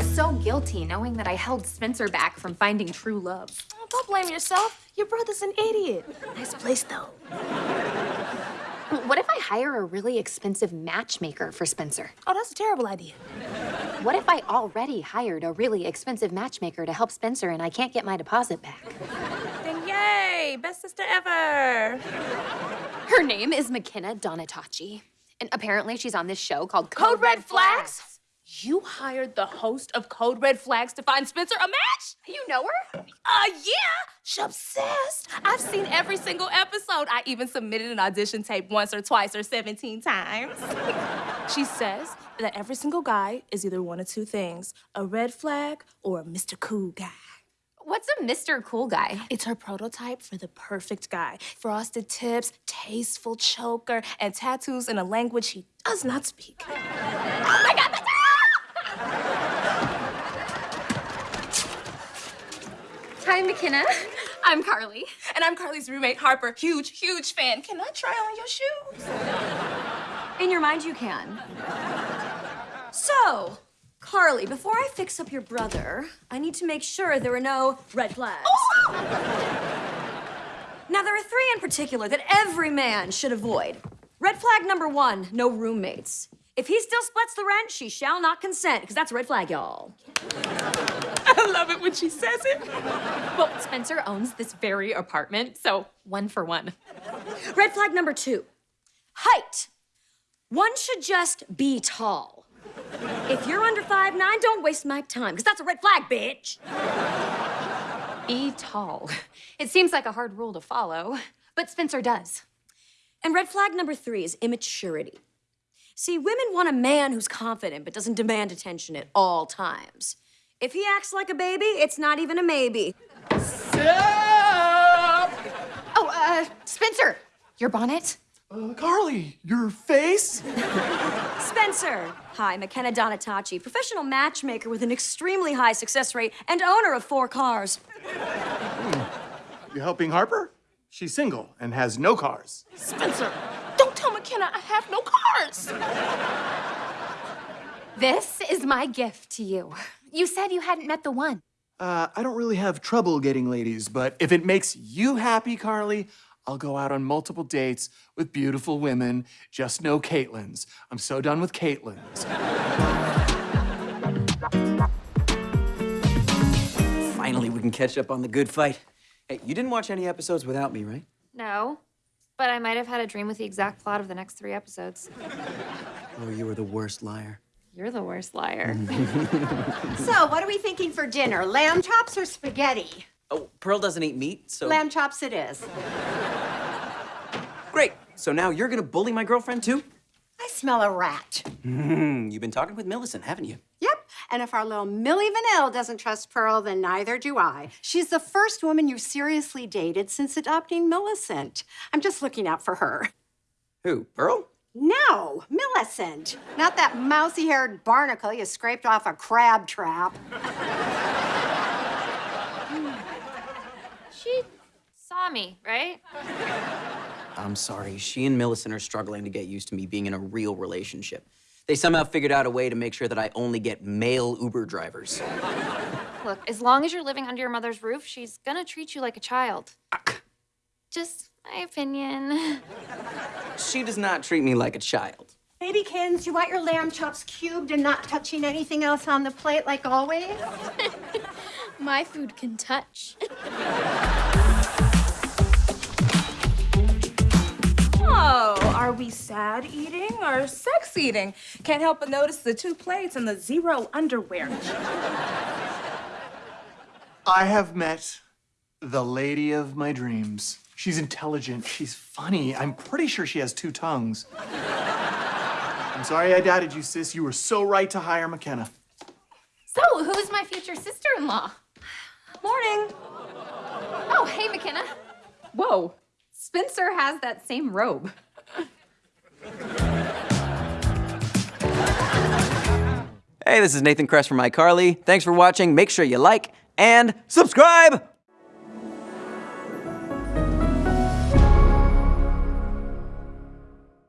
feel so guilty knowing that I held Spencer back from finding true love. Oh, don't blame yourself. Your brother's an idiot. Nice place, though. What if I hire a really expensive matchmaker for Spencer? Oh, that's a terrible idea. What if I already hired a really expensive matchmaker to help Spencer and I can't get my deposit back? Then yay, best sister ever. Her name is McKenna Donatachi. And apparently she's on this show called Code Red Flags? You hired the host of Code Red Flags to find Spencer a match? You know her? Uh, yeah. She's obsessed. I've seen every single episode. I even submitted an audition tape once or twice or 17 times. she says that every single guy is either one of two things, a red flag or a Mr. Cool guy. What's a Mr. Cool guy? It's her prototype for the perfect guy. Frosted tips, tasteful choker, and tattoos in a language he does not speak. Oh my god, that's Hi, McKenna. I'm Carly. And I'm Carly's roommate, Harper. Huge, huge fan. Can I try on your shoes? In your mind, you can. So, Carly, before I fix up your brother, I need to make sure there are no red flags. Oh, now, there are three in particular that every man should avoid. Red flag number one, no roommates. If he still splits the rent, she shall not consent, because that's a red flag, y'all. I love it when she says it. Well, Spencer owns this very apartment, so one for one. Red flag number two, height. One should just be tall. If you're under five nine, don't waste my time, because that's a red flag, bitch. Be tall. It seems like a hard rule to follow, but Spencer does. And red flag number three is immaturity. See, women want a man who's confident but doesn't demand attention at all times. If he acts like a baby, it's not even a maybe. Oh, uh, Spencer, your bonnet? Uh, Carly, your face? Spencer. Hi, McKenna Donatachi, professional matchmaker with an extremely high success rate and owner of four cars. You helping Harper? She's single and has no cars. Spencer, don't tell I have no cars. This is my gift to you. You said you hadn't met the one. Uh, I don't really have trouble getting ladies, but if it makes you happy, Carly, I'll go out on multiple dates with beautiful women, just no Caitlyn's. I'm so done with Caitlyn's. Finally, we can catch up on the good fight. Hey, you didn't watch any episodes without me, right? No, but I might have had a dream with the exact plot of the next three episodes. Oh, you were the worst liar. You're the worst liar. So, what are we thinking for dinner? Lamb chops or spaghetti? Oh, Pearl doesn't eat meat, so. Lamb chops it is. Great. So now you're gonna bully my girlfriend too? I smell a rat. Hmm, you've been talking with Millicent, haven't you? Yep. And if our little Millie Vanille doesn't trust Pearl, then neither do I. She's the first woman you've seriously dated since adopting Millicent. I'm just looking out for her. Who, Pearl? No, Millicent. Not that mousy haired barnacle you scraped off a crab trap. she saw me, right? I'm sorry. She and Millicent are struggling to get used to me being in a real relationship. They somehow figured out a way to make sure that I only get male Uber drivers. Look, as long as you're living under your mother's roof, she's gonna treat you like a child. Just my opinion. She does not treat me like a child. Babykins, you want your lamb chops cubed and not touching anything else on the plate like always? My food can touch. are sad eating or sex eating? Can't help but notice the two plates and the zero underwear. I have met the lady of my dreams. She's intelligent, she's funny. I'm pretty sure she has two tongues. I'm sorry I doubted you, sis. You were so right to hire McKenna. So, who's my future sister-in-law? Morning. Oh, hey, McKenna. Whoa, Spencer has that same robe. Hey, this is Nathan Kress from iCarly. Thanks for watching. Make sure you like and subscribe.